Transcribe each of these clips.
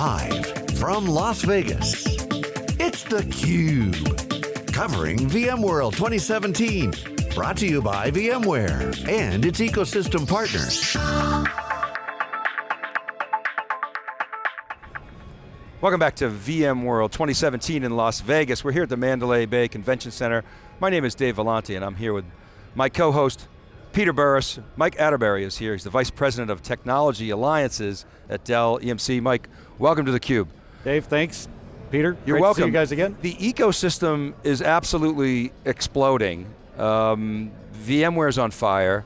Live from Las Vegas, it's theCUBE. Covering VMworld 2017. Brought to you by VMware and its ecosystem partners. Welcome back to VMworld 2017 in Las Vegas. We're here at the Mandalay Bay Convention Center. My name is Dave Vellante and I'm here with my co-host, Peter Burris. Mike Atterbury is here. He's the Vice President of Technology Alliances at Dell EMC. Mike, welcome to theCUBE. Dave, thanks. Peter, You're great welcome. to see you guys again. The ecosystem is absolutely exploding. Um, VMware's on fire.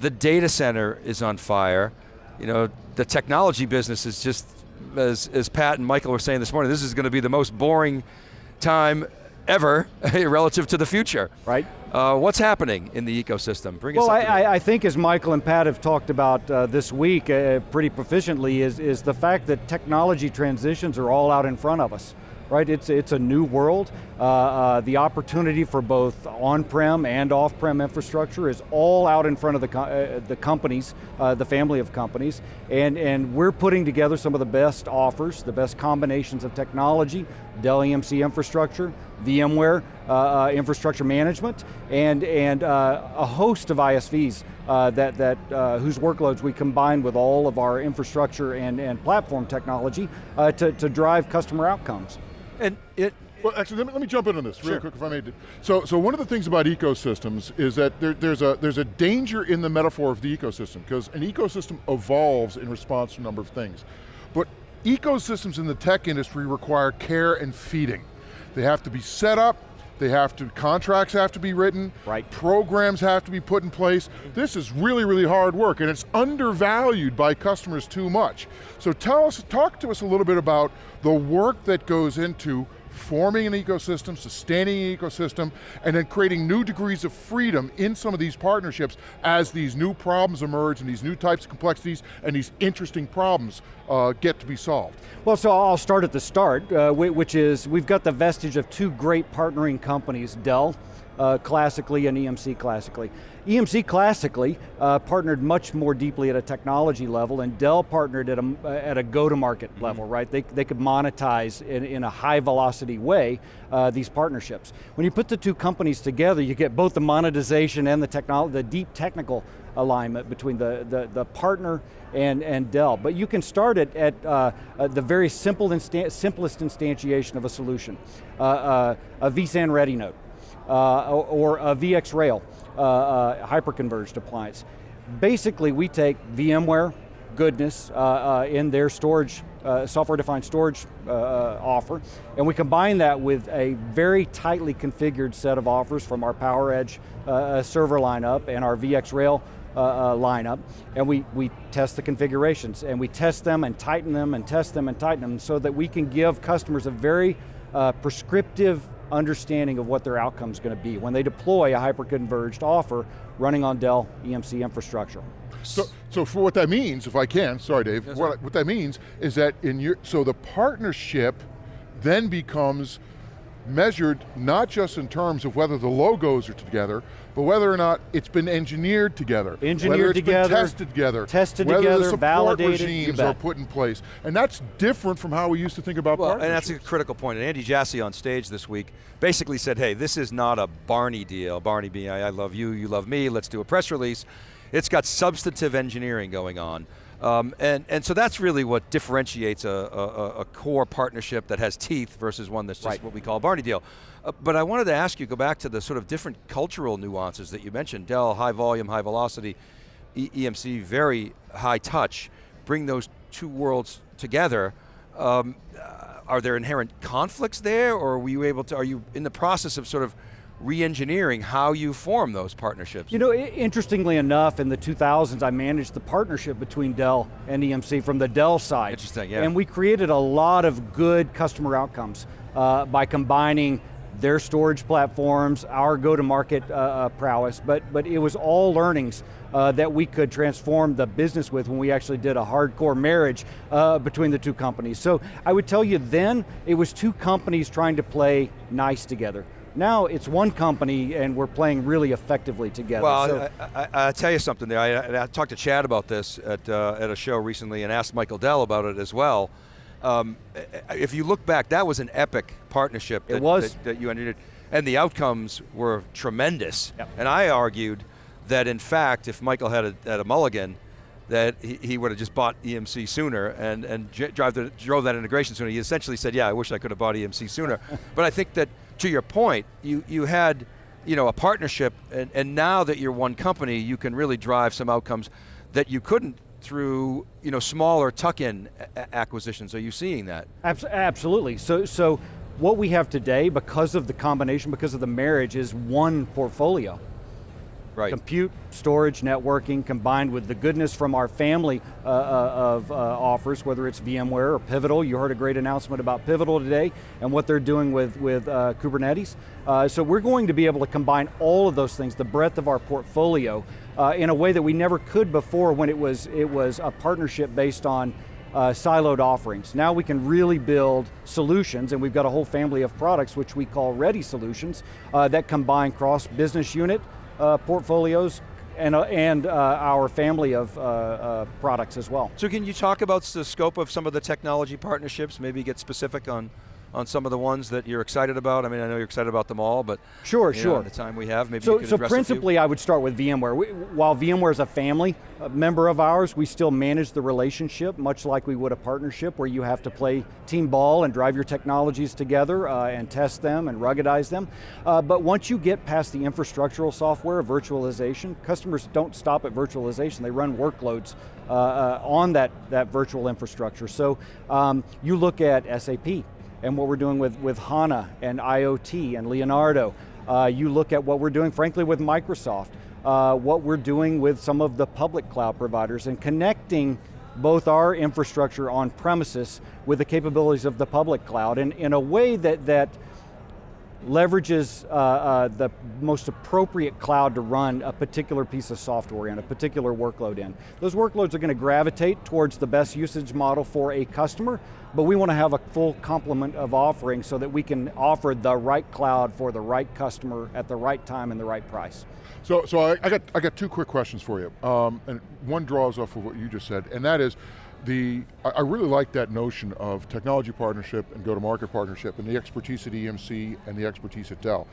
The data center is on fire. You know, the technology business is just, as, as Pat and Michael were saying this morning, this is going to be the most boring time ever relative to the future. Right. Uh, what's happening in the ecosystem? Bring Well, us I. I, I think as Michael and Pat have talked about uh, this week uh, pretty proficiently is, is the fact that technology transitions are all out in front of us. Right, it's, it's a new world. Uh, uh, the opportunity for both on-prem and off-prem infrastructure is all out in front of the, co uh, the companies, uh, the family of companies, and, and we're putting together some of the best offers, the best combinations of technology, Dell EMC infrastructure, VMware uh, uh, infrastructure management, and, and uh, a host of ISVs uh, that, that, uh, whose workloads we combine with all of our infrastructure and, and platform technology uh, to, to drive customer outcomes. and it, Well, actually, let me, let me jump in on this real Sure. quick, if I may. So, so one of the things about ecosystems is that there, there's a there's a danger in the metaphor of the ecosystem because an ecosystem evolves in response to a number of things, but ecosystems in the tech industry require care and feeding. They have to be set up. They have to, contracts have to be written. Right. Programs have to be put in place. This is really, really hard work and it's undervalued by customers too much. So tell us, talk to us a little bit about the work that goes into forming an ecosystem, sustaining an ecosystem, and then creating new degrees of freedom in some of these partnerships as these new problems emerge and these new types of complexities and these interesting problems uh, get to be solved. Well, so I'll start at the start, uh, which is we've got the vestige of two great partnering companies, Dell uh, classically and EMC classically. EMC classically uh, partnered much more deeply at a technology level and Dell partnered at a, at a go-to-market level, right? They, they could monetize in, in a high velocity way uh, these partnerships. When you put the two companies together, you get both the monetization and the, the deep technical alignment between the, the, the partner and, and Dell. But you can start it at uh, uh, the very simple instan simplest instantiation of a solution. Uh, uh, a vSAN ready node, uh, or, a VxRail uh, uh, hyperconverged appliance. Basically, we take VMware goodness uh, uh, in their storage, uh, software-defined storage offer, and we combine that with a very tightly configured set of offers from our PowerEdge server lineup and our VxRail uh, uh, lineup, and we, we test the configurations, and we test them and tighten them and test them and tighten them so that we can give customers a very uh, prescriptive understanding of what their outcome's going to be when they deploy a hyper-converged offer running on Dell EMC infrastructure. So, so for what that means, if I can, sorry Dave, what, what that means is that in your, so the partnership then becomes measured not just in terms of whether the logos are together, but whether or not it's been engineered together. Engineered whether it's together, been tested together. tested whether together, the support validated, regimes are put in place. And that's different from how we used to think about Well, and that's a critical point. And Andy Jassy on stage this week basically said, hey, this is not a Barney deal. Barney being, I, I love you, you love me, let's do a press release. It's got substantive engineering going on. Um, and, and so that's really what differentiates a, a, a core partnership that has teeth versus one that's just Right. what we call a Barney deal. Uh, but I wanted to ask you, go back to the sort of different cultural nuances that you mentioned. Dell, high volume, high velocity, e EMC, very high touch. Bring those two worlds together. Um, uh, are there inherent conflicts there, or were you able to, are you in the process of sort of re-engineering how you form those partnerships? You know, interestingly enough, in the 2000s, I managed the partnership between Dell and EMC from the Dell side. Interesting, yeah. And we created a lot of good customer outcomes uh, by combining their storage platforms, our go-to-market uh, uh, prowess, but, but it was all learnings uh, that we could transform the business with when we actually did a hardcore marriage uh, between the two companies. So I would tell you then, it was two companies trying to play nice together. Now it's one company and we're playing really effectively together. Well, So- I, I, I tell you something there. I, I talked to Chad about this at, uh, at a show recently and asked Michael Dell about it as well. Um, if you look back, that was an epic partnership. It that, was. that, that you entered, and the outcomes were tremendous. Yep. And I argued that in fact, if Michael had a, had a mulligan, that he, he would have just bought EMC sooner and, and drive the, drove that integration sooner. He essentially said, yeah, I wish I could have bought EMC sooner. but I think that, to your point, you, you had you know, a partnership, and, and now that you're one company, you can really drive some outcomes that you couldn't through you know, smaller tuck-in acquisitions. Are you seeing that? Abs- absolutely. So, so what we have today, because of the combination, because of the marriage, is one portfolio. Right. Compute, storage, networking, combined with the goodness from our family uh, uh, of uh, offers, whether it's VMware or Pivotal. You heard a great announcement about Pivotal today and what they're doing with, with uh, Kubernetes. Uh, so we're going to be able to combine all of those things, the breadth of our portfolio, uh, in a way that we never could before when it was, it was a partnership based on uh, siloed offerings. Now we can really build solutions, and we've got a whole family of products which we call Ready Solutions uh, that combine cross business unit uh, portfolios and, uh, and uh, our family of uh, uh, products as well. So can you talk about the scope of some of the technology partnerships, maybe get specific on, on some of the ones that you're excited about? I mean, I know you're excited about them all, but Sure, you know, sure. the time we have, maybe you So, could so address a few. principally I would start with VMware. We, while VMware is a family a member of ours, we still manage the relationship much like we would a partnership where you have to play team ball and drive your technologies together uh, and test them and ruggedize them. Uh, but once you get past the infrastructural software, virtualization, customers don't stop at virtualization, they run workloads uh, uh, on that, that virtual infrastructure. So um, you look at SAP, and what we're doing with, with HANA and IoT and Leonardo. Uh, you look at what we're doing, frankly, with Microsoft, uh, what we're doing with some of the public cloud providers and connecting both our infrastructure on premises with the capabilities of the public cloud in, in a way that, that leverages uh, uh, the most appropriate cloud to run a particular piece of software in, a particular workload in. Those workloads are going to gravitate towards the best usage model for a customer, but we want to have a full complement of offerings so that we can offer the right cloud for the right customer at the right time and the right price. So, so I, I got I got two quick questions for you, um, and one draws off of what you just said, and that is, the I really like that notion of technology partnership and go-to-market partnership, and the expertise at EMC and the expertise at Dell.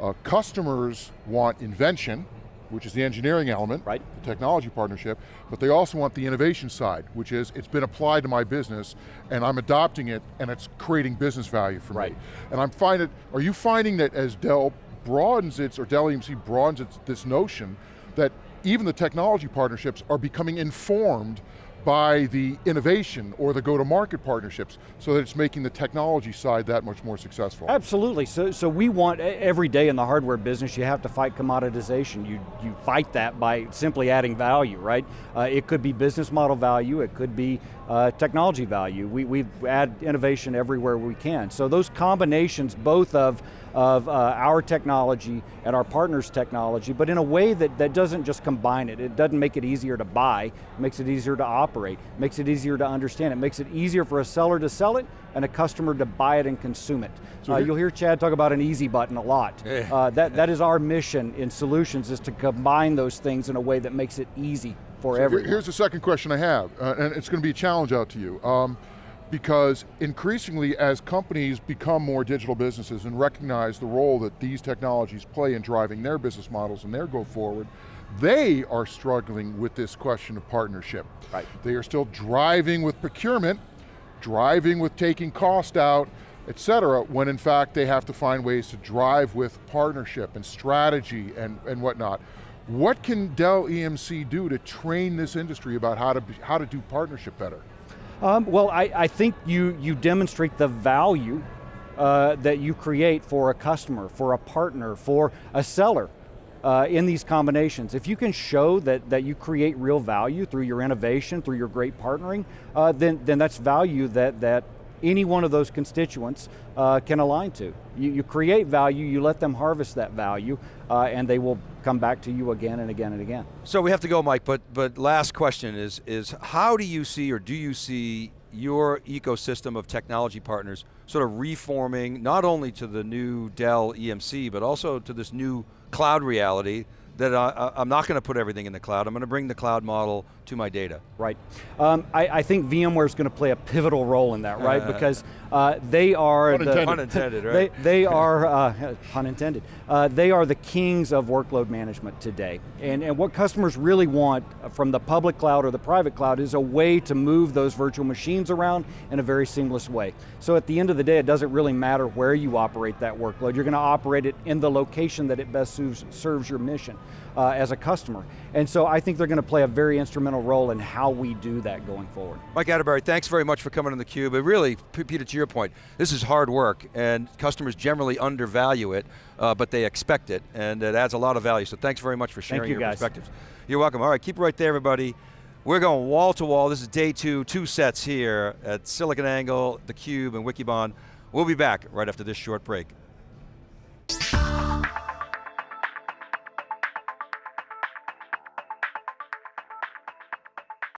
Uh, customers want invention, which is the engineering element, Right. the technology partnership, but they also want the innovation side, which is it's been applied to my business and I'm adopting it and it's creating business value for Right. me. And I'm finding, are you finding that as Dell broadens its, or Dell EMC broadens its, this notion that even the technology partnerships are becoming informed by the innovation or the go-to-market partnerships so that it's making the technology side that much more successful? Absolutely, so, so we want, every day in the hardware business, you have to fight commoditization. You, you fight that by simply adding value, right? Uh, it could be business model value, it could be uh, technology value. We, we add innovation everywhere we can. So those combinations, both of, of uh, our technology and our partners' technology, but in a way that, that doesn't just combine it. It doesn't make it easier to buy, it makes it easier to operate, makes it easier to understand, it makes it easier for a seller to sell it and a customer to buy it and consume it. So Uh, you'll hear Chad talk about an easy button a lot. Yeah. Uh, that, that is our mission in solutions is to combine those things in a way that makes it easy for So everyone. Here's the second question I have, uh, and it's going to be a challenge out to you. Um, because increasingly as companies become more digital businesses and recognize the role that these technologies play in driving their business models and their go forward, they are struggling with this question of partnership. Right. They are still driving with procurement, driving with taking cost out, et cetera, when in fact they have to find ways to drive with partnership and strategy and, and whatnot. What can Dell EMC do to train this industry about how to, be, how to do partnership better? Um, well, I, I think you, you demonstrate the value uh, that you create for a customer, for a partner, for a seller uh, in these combinations. If you can show that, that you create real value through your innovation, through your great partnering, uh, then, then that's value that, that any one of those constituents uh, can align to. You, you create value, you let them harvest that value, uh, and they will come back to you again and again and again. So we have to go, Mike, but, but last question is, is how do you see or do you see your ecosystem of technology partners sort of reforming not only to the new Dell EMC, but also to this new cloud reality that I, I- I'm not going to put everything in the cloud. I'm going to bring the cloud model to my data. Right. Um, I, I think VMware is going to play a pivotal role in that, right? Uh, because uh, they are Pun the intended. Pun intended, they, right? they are, uh, pun intended, uh, they are the kings of workload management today. And, and what customers really want from the public cloud or the private cloud is a way to move those virtual machines around in a very seamless way. So at the end of the day, it doesn't really matter where you operate that workload. You're going to operate it in the location that it best serves, serves your mission uh, as a customer. And so I think they're going to play a very instrumental role in how we do that going forward. Mike Atterbury, thanks very much for coming on theCUBE. It really, Peter, to your point, this is hard work and customers generally undervalue it, uh, but they expect it, and it adds a lot of value. So thanks very much for sharing you, your guys. perspectives. You're welcome. All right, keep it right there, everybody. We're going wall to wall. This is day two, two sets here at SiliconANGLE, theCUBE, and Wikibon. We'll be back right after this short break.